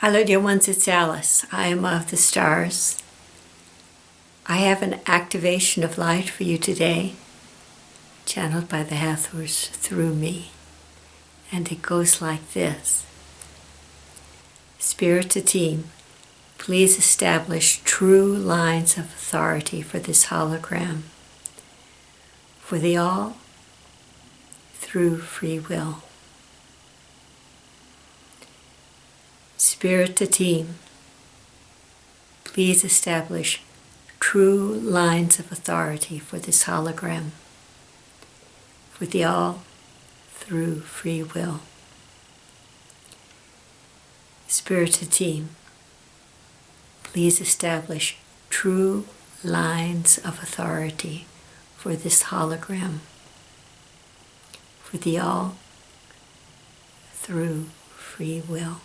Hello, dear ones, it's Alice. I am of the stars. I have an activation of light for you today, channeled by the Hathors through me. And it goes like this Spirit to team, please establish true lines of authority for this hologram, for the all through free will. Spirit to team, please establish true lines of authority for this hologram, for the all through free will. Spirit to team, please establish true lines of authority for this hologram, for the all through free will.